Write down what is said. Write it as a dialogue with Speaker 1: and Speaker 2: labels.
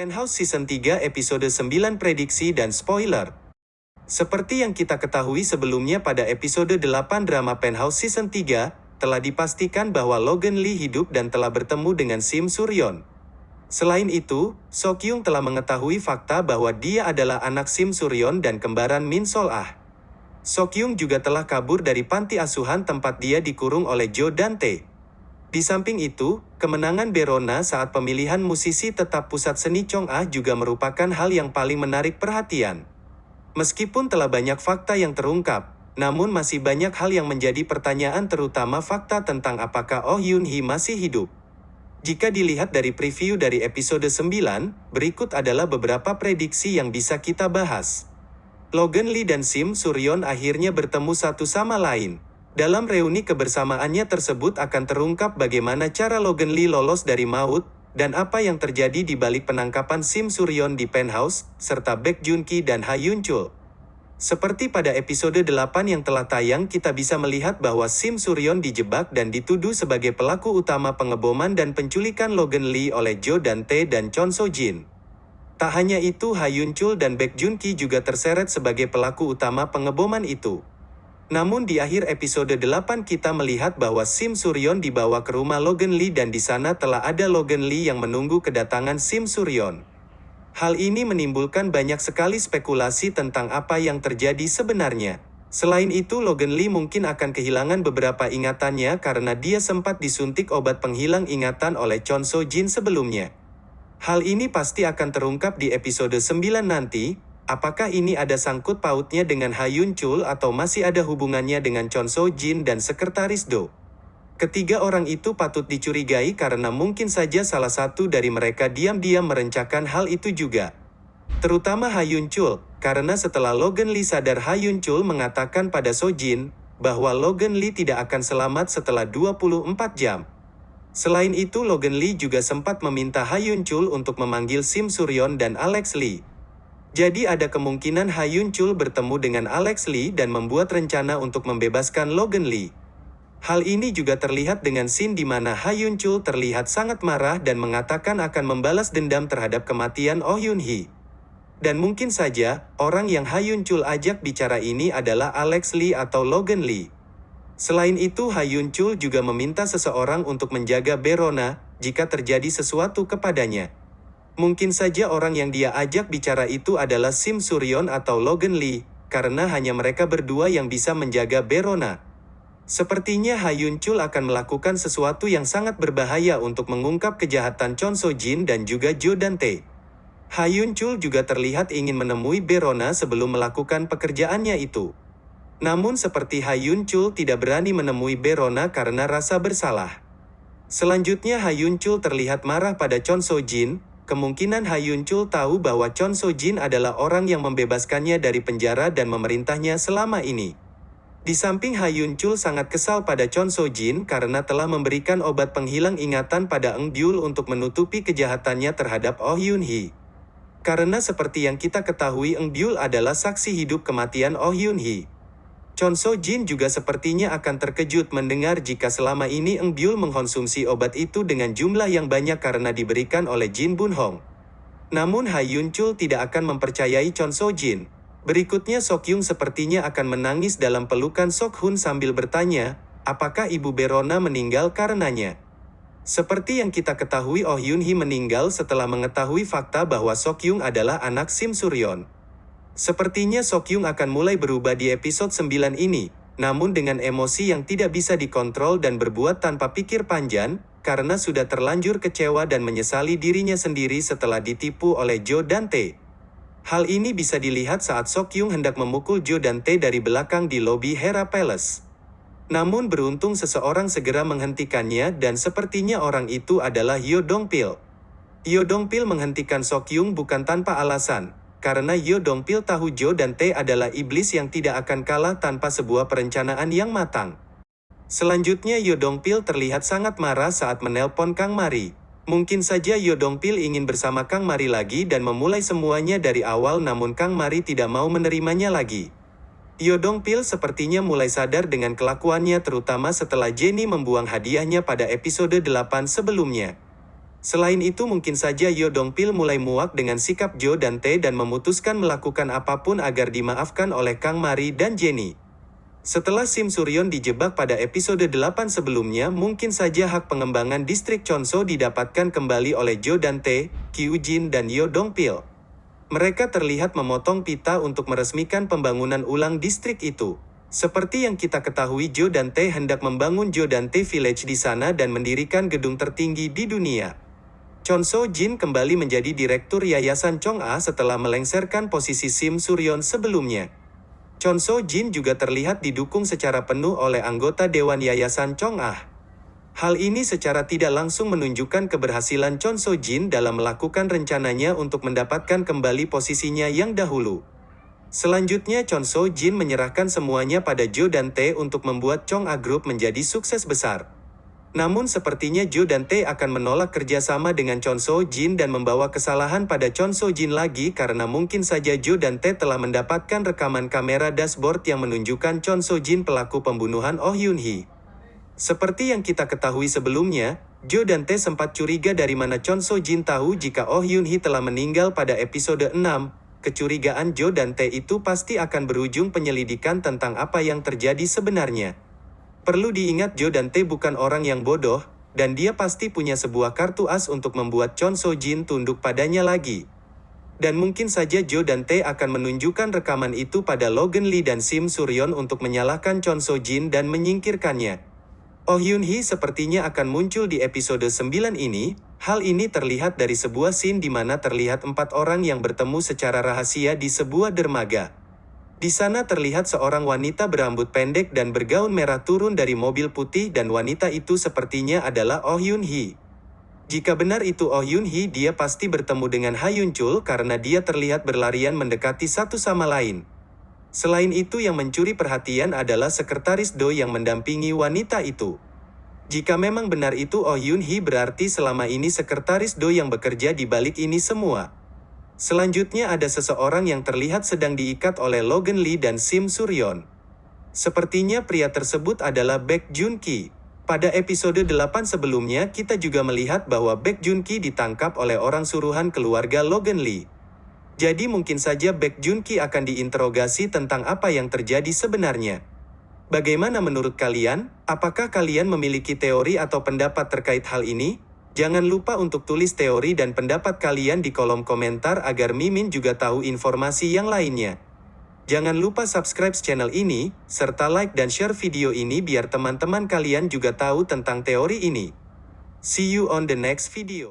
Speaker 1: Penthouse Season 3 episode 9 prediksi dan spoiler. Seperti yang kita ketahui sebelumnya pada episode 8 drama Penthouse Season 3, telah dipastikan bahwa Logan Lee hidup dan telah bertemu dengan Sim Suryon. Selain itu, Sokyung telah mengetahui fakta bahwa dia adalah anak Sim Suryon dan kembaran Min Sol Ah. Sokyung juga telah kabur dari panti asuhan tempat dia dikurung oleh Jo Dante. Di samping itu, kemenangan Berona saat pemilihan musisi tetap pusat seni Chong Ah juga merupakan hal yang paling menarik perhatian. Meskipun telah banyak fakta yang terungkap, namun masih banyak hal yang menjadi pertanyaan terutama fakta tentang apakah Oh Yun Hee masih hidup. Jika dilihat dari preview dari episode 9, berikut adalah beberapa prediksi yang bisa kita bahas. Logan Lee dan Sim Suryon akhirnya bertemu satu sama lain. Dalam reuni kebersamaannya tersebut akan terungkap bagaimana cara Logan Lee lolos dari maut, dan apa yang terjadi di balik penangkapan Sim Suryon di penthouse, serta Baek Jun Ki dan Ha Yun Chul. Seperti pada episode 8 yang telah tayang kita bisa melihat bahwa Sim Suryon dijebak dan dituduh sebagai pelaku utama pengeboman dan penculikan Logan Lee oleh Jo Dante dan Chon So Jin. Tak hanya itu Ha Yun Chul dan Baek Jun Ki juga terseret sebagai pelaku utama pengeboman itu. Namun di akhir episode 8 kita melihat bahwa Sim Suryon dibawa ke rumah Logan Lee dan di sana telah ada Logan Lee yang menunggu kedatangan Sim Suryon. Hal ini menimbulkan banyak sekali spekulasi tentang apa yang terjadi sebenarnya. Selain itu Logan Lee mungkin akan kehilangan beberapa ingatannya karena dia sempat disuntik obat penghilang ingatan oleh Chon So Jin sebelumnya. Hal ini pasti akan terungkap di episode 9 nanti, Apakah ini ada sangkut pautnya dengan Hayun Chul atau masih ada hubungannya dengan Chon So Jin dan Sekretaris Do? Ketiga orang itu patut dicurigai karena mungkin saja salah satu dari mereka diam-diam merencanakan hal itu juga. Terutama Hayun Chul, karena setelah Logan Lee sadar Hayun Chul mengatakan pada So Jin, bahwa Logan Lee tidak akan selamat setelah 24 jam. Selain itu Logan Lee juga sempat meminta Hayun Chul untuk memanggil Sim Suryon dan Alex Lee. Jadi ada kemungkinan Ha Yun Chul bertemu dengan Alex Lee dan membuat rencana untuk membebaskan Logan Lee. Hal ini juga terlihat dengan scene di mana Ha Yun Chul terlihat sangat marah dan mengatakan akan membalas dendam terhadap kematian Oh Yun Hee. Dan mungkin saja, orang yang Ha Yun Chul ajak bicara ini adalah Alex Lee atau Logan Lee. Selain itu Ha Yun Chul juga meminta seseorang untuk menjaga Berona, jika terjadi sesuatu kepadanya. Mungkin saja orang yang dia ajak bicara itu adalah Sim Suryon atau Logan Lee, karena hanya mereka berdua yang bisa menjaga Berona. Sepertinya Hayun Chul akan melakukan sesuatu yang sangat berbahaya untuk mengungkap kejahatan Chon So Jin dan juga Jo Dante. Hayun Chul juga terlihat ingin menemui Berona sebelum melakukan pekerjaannya itu. Namun seperti Hayun Chul tidak berani menemui Berona karena rasa bersalah. Selanjutnya Hayun Chul terlihat marah pada Chon So Jin, kemungkinan Ha Yun Chul tahu bahwa Chon So Jin adalah orang yang membebaskannya dari penjara dan memerintahnya selama ini. Di samping Ha Yun Chul sangat kesal pada Chon So Jin karena telah memberikan obat penghilang ingatan pada Eng Byul untuk menutupi kejahatannya terhadap Oh Yun Hee. Karena seperti yang kita ketahui Eng Byul adalah saksi hidup kematian Oh Yun Hee. Chon So Jin juga sepertinya akan terkejut mendengar jika selama ini Eng Byul mengkonsumsi obat itu dengan jumlah yang banyak karena diberikan oleh Jin Bun Hong. Namun Ha Yun Chul tidak akan mempercayai Chon So Jin. Berikutnya Sok Yung sepertinya akan menangis dalam pelukan Sok Hun sambil bertanya, apakah Ibu Berona meninggal karenanya? Seperti yang kita ketahui Oh Yun Hee meninggal setelah mengetahui fakta bahwa Sok Yung adalah anak Sim Suryon. Sepertinya Sokyung akan mulai berubah di episode 9 ini, namun dengan emosi yang tidak bisa dikontrol dan berbuat tanpa pikir panjang, karena sudah terlanjur kecewa dan menyesali dirinya sendiri setelah ditipu oleh Jo Dante. Hal ini bisa dilihat saat Sokyung hendak memukul Jo Dante dari belakang di lobi Hera Palace. Namun beruntung seseorang segera menghentikannya dan sepertinya orang itu adalah Yo Dongpil. Yo Dongpil menghentikan Sokyung bukan tanpa alasan, karena Yo Dongpil tahu Jo dan Tae adalah iblis yang tidak akan kalah tanpa sebuah perencanaan yang matang. Selanjutnya Yo Dongpil terlihat sangat marah saat menelpon Kang Mari. Mungkin saja Yo Dongpil ingin bersama Kang Mari lagi dan memulai semuanya dari awal namun Kang Mari tidak mau menerimanya lagi. Yo Dongpil sepertinya mulai sadar dengan kelakuannya terutama setelah Jenny membuang hadiahnya pada episode 8 sebelumnya. Selain itu mungkin saja Yo Dong Pil mulai muak dengan sikap Jo dan Tae dan memutuskan melakukan apa pun agar dimaafkan oleh Kang Mari dan Jenny. Setelah Sim Suryon dijebak pada episode 8 sebelumnya, mungkin saja hak pengembangan distrik Chonso didapatkan kembali oleh Jo dan Tae, Kyu Jin dan Yo Dong Pil. Mereka terlihat memotong pita untuk meresmikan pembangunan ulang distrik itu. Seperti yang kita ketahui Jo dan Tae hendak membangun Jo dan Tae Village di sana dan mendirikan gedung tertinggi di dunia. Chon So Jin kembali menjadi direktur Yayasan Chong A setelah melengserkan posisi Sim Suryon sebelumnya. Chon So Jin juga terlihat didukung secara penuh oleh anggota Dewan Yayasan Chong A. Hal ini secara tidak langsung menunjukkan keberhasilan Chon So Jin dalam melakukan rencananya untuk mendapatkan kembali posisinya yang dahulu. Selanjutnya Chon So Jin menyerahkan semuanya pada Jo dan Tae untuk membuat Chong A Group menjadi sukses besar. Namun sepertinya Jo dan Tae akan menolak kerjasama dengan Chon So Jin dan membawa kesalahan pada Chon So Jin lagi karena mungkin saja Jo dan Tae telah mendapatkan rekaman kamera dashboard yang menunjukkan Chon So Jin pelaku pembunuhan Oh Yun Hee. Seperti yang kita ketahui sebelumnya, Jo dan Tae sempat curiga dari mana Chon So Jin tahu jika Oh Yun Hee telah meninggal pada episode 6. Kecurigaan Jo dan Tae itu pasti akan berujung penyelidikan tentang apa yang terjadi sebenarnya. Perlu diingat Jo dan Tae bukan orang yang bodoh, dan dia pasti punya sebuah kartu as untuk membuat Chon So Jin tunduk padanya lagi. Dan mungkin saja Jo dan Tae akan menunjukkan rekaman itu pada Logan Lee dan Sim Suryon untuk menyalahkan Chon So Jin dan menyingkirkannya. Oh Yun Hee sepertinya akan muncul di episode 9 ini, hal ini terlihat dari sebuah scene di mana terlihat empat orang yang bertemu secara rahasia di sebuah dermaga. Di sana terlihat seorang wanita berambut pendek dan bergaun merah turun dari mobil putih dan wanita itu sepertinya adalah Oh Yun Hee. Jika benar itu Oh Yun Hee dia pasti bertemu dengan Ha Yun Chul karena dia terlihat berlarian mendekati satu sama lain. Selain itu yang mencuri perhatian adalah sekretaris Do yang mendampingi wanita itu. Jika memang benar itu Oh Yun Hee berarti selama ini sekretaris Do yang bekerja di balik ini semua. Selanjutnya ada seseorang yang terlihat sedang diikat oleh Logan Lee dan Sim Suryon. Sepertinya pria tersebut adalah Baek Jun Ki. Pada episode 8 sebelumnya kita juga melihat bahwa Baek Jun Ki ditangkap oleh orang suruhan keluarga Logan Lee. Jadi mungkin saja Baek Jun Ki akan diinterogasi tentang apa yang terjadi sebenarnya. Bagaimana menurut kalian? Apakah kalian memiliki teori atau pendapat terkait hal ini? Jangan lupa untuk tulis teori dan pendapat kalian di kolom komentar agar Mimin juga tahu informasi yang lainnya. Jangan lupa subscribe channel ini, serta like dan share video ini biar teman-teman kalian juga tahu tentang teori ini. See you on the next video.